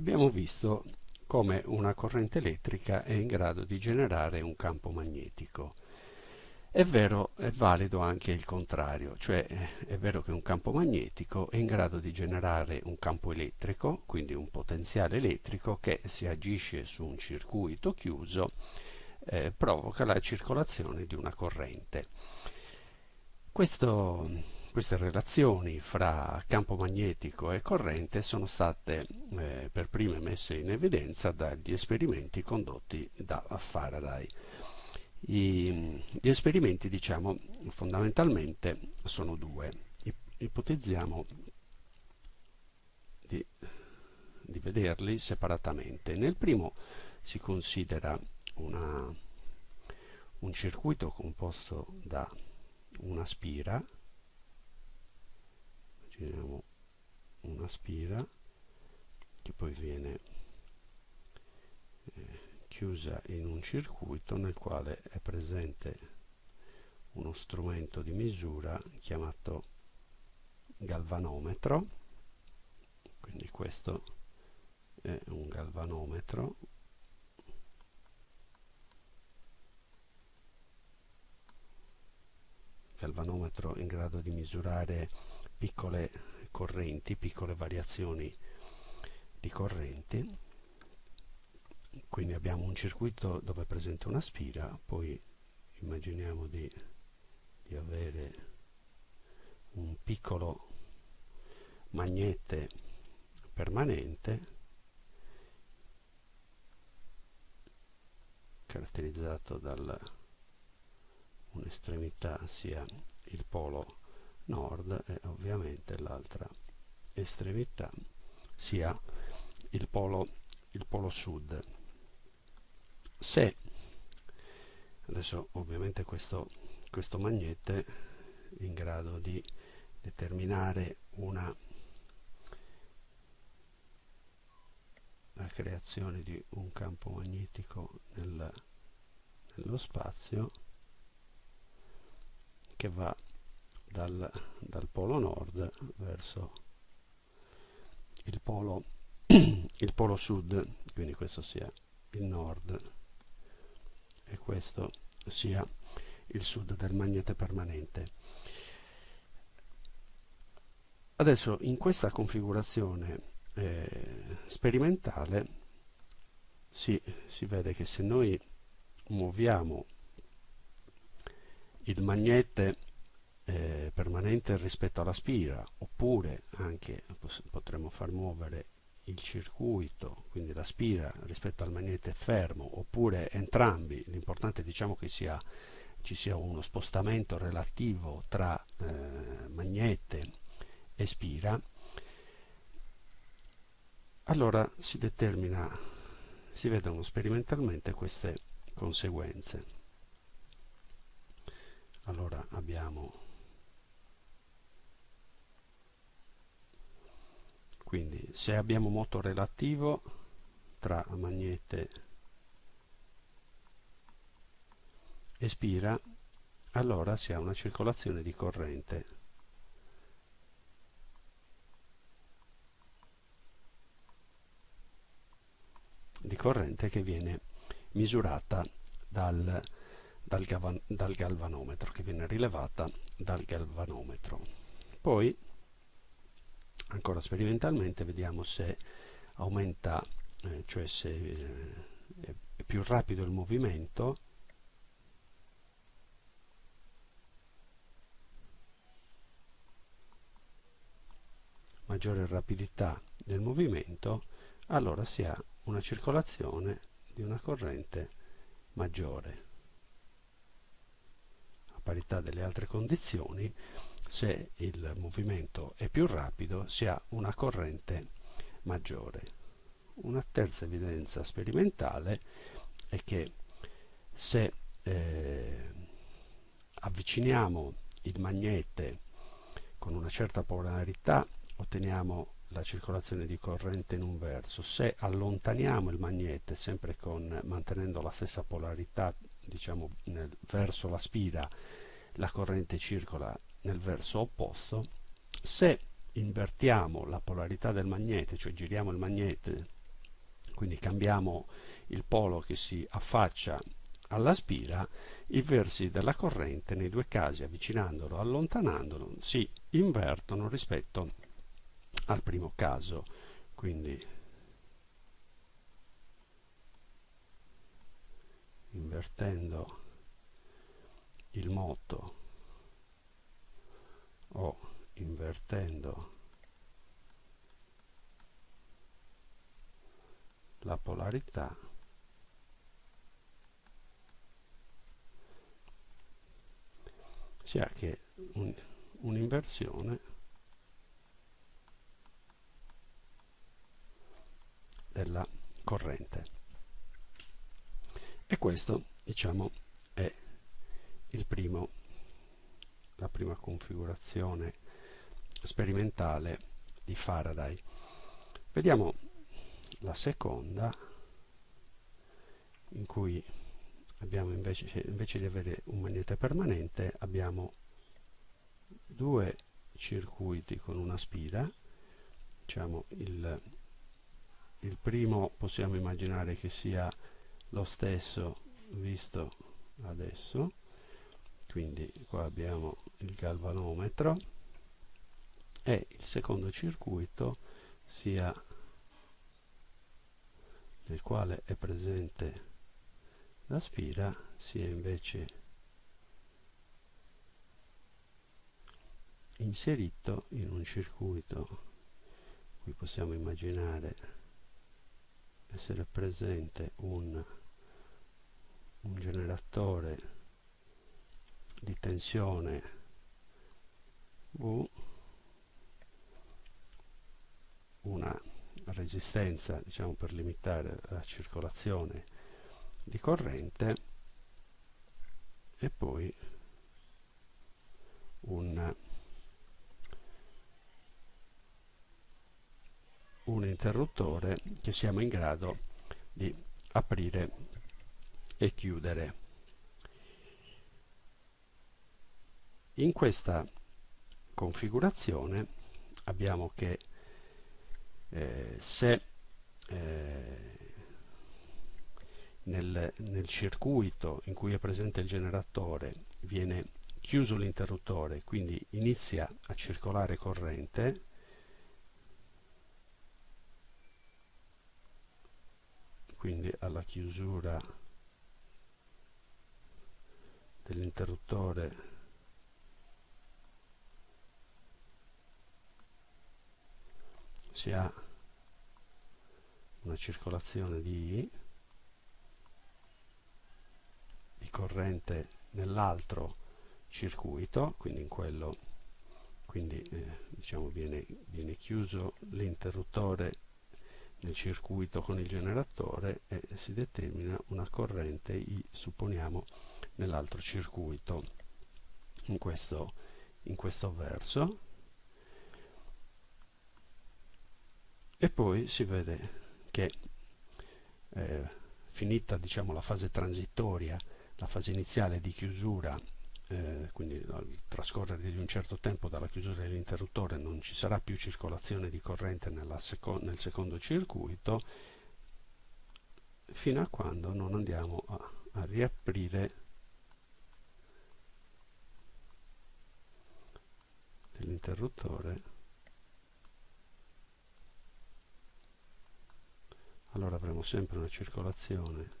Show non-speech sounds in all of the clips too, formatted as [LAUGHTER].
abbiamo visto come una corrente elettrica è in grado di generare un campo magnetico. È vero, è valido anche il contrario, cioè è vero che un campo magnetico è in grado di generare un campo elettrico, quindi un potenziale elettrico che si agisce su un circuito chiuso eh, provoca la circolazione di una corrente. Questo, queste relazioni fra campo magnetico e corrente sono state eh, per prime messe in evidenza dagli esperimenti condotti da Faraday. I, gli esperimenti, diciamo, fondamentalmente sono due. Ipotizziamo di, di vederli separatamente. Nel primo si considera una, un circuito composto da una spira, immaginiamo una spira che poi viene eh, chiusa in un circuito nel quale è presente uno strumento di misura chiamato galvanometro. Quindi questo è un galvanometro. Galvanometro in grado di misurare piccole correnti, piccole variazioni di correnti quindi abbiamo un circuito dove è presente una spira poi immaginiamo di, di avere un piccolo magnete permanente caratterizzato da un'estremità sia il polo nord e ovviamente l'altra estremità sia il polo, il polo sud. Se adesso ovviamente questo, questo magnete è in grado di determinare una la creazione di un campo magnetico nel, nello spazio che va dal, dal polo nord verso il polo, [CLEARS THROAT] il polo sud quindi questo sia il nord e questo sia il sud del magnete permanente. Adesso in questa configurazione eh, sperimentale si, si vede che se noi muoviamo il magnete eh, permanente rispetto alla spira oppure anche potremmo far muovere il circuito, quindi la spira rispetto al magnete fermo, oppure entrambi, l'importante diciamo che sia, ci sia uno spostamento relativo tra eh, magnete e spira, allora si determina, si vedono sperimentalmente queste conseguenze. Allora abbiamo quindi se abbiamo moto relativo tra magnete. E spira allora si ha una circolazione di corrente. Di corrente che viene misurata dal, dal, dal galvanometro che viene rilevata dal galvanometro. Poi ancora sperimentalmente vediamo se aumenta eh, cioè se eh, è più rapido il movimento. Maggiore rapidità del movimento allora si ha una circolazione di una corrente maggiore. A parità delle altre condizioni se il movimento è più rapido si ha una corrente maggiore. Una terza evidenza sperimentale è che se eh, avviciniamo il magnete con una certa polarità otteniamo la circolazione di corrente in un verso. Se allontaniamo il magnete sempre con, mantenendo la stessa polarità diciamo nel, verso la spira la corrente circola nel verso opposto, se invertiamo la polarità del magnete, cioè giriamo il magnete quindi cambiamo il polo che si affaccia alla spira, i versi della corrente nei due casi avvicinandolo o allontanandolo si invertono rispetto al primo caso. Quindi invertendo il moto o invertendo la polarità si ha che un'inversione della corrente. E questo diciamo è il primo la prima configurazione sperimentale di Faraday. Vediamo la seconda in cui abbiamo invece, invece di avere un magnete permanente abbiamo due circuiti con una spira. Diciamo il, il primo possiamo immaginare che sia lo stesso visto adesso quindi qua abbiamo il galvanometro e il secondo circuito sia nel quale è presente la spira sia invece inserito in un circuito qui possiamo immaginare essere presente un, un generatore di tensione. V una resistenza diciamo per limitare la circolazione di corrente. E poi un, un interruttore che siamo in grado di aprire e chiudere. In questa configurazione abbiamo che eh, se eh, nel, nel circuito in cui è presente il generatore viene chiuso l'interruttore, quindi inizia a circolare corrente, quindi alla chiusura dell'interruttore si ha una circolazione di I corrente nell'altro circuito, quindi in quello quindi eh, diciamo viene, viene chiuso l'interruttore nel circuito con il generatore e si determina una corrente I, supponiamo nell'altro circuito in questo, in questo verso e poi si vede che eh, finita diciamo la fase transitoria la fase iniziale di chiusura eh, quindi al trascorrere di un certo tempo dalla chiusura dell'interruttore non ci sarà più circolazione di corrente seco nel secondo circuito fino a quando non andiamo a, a riaprire dell'interruttore allora avremo sempre una circolazione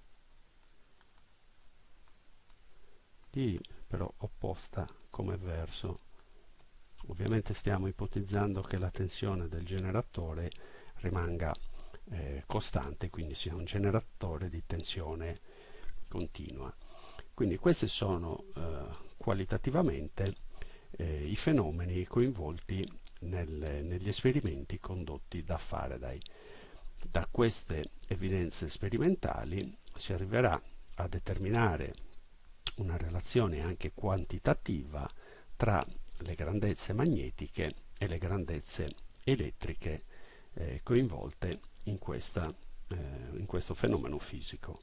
di però opposta come verso. Ovviamente stiamo ipotizzando che la tensione del generatore rimanga eh, costante quindi sia un generatore di tensione continua. Quindi questi sono eh, qualitativamente eh, i fenomeni coinvolti nel, negli esperimenti condotti da Faraday da queste evidenze sperimentali si arriverà a determinare una relazione anche quantitativa tra le grandezze magnetiche e le grandezze elettriche eh, coinvolte in, questa, eh, in questo fenomeno fisico.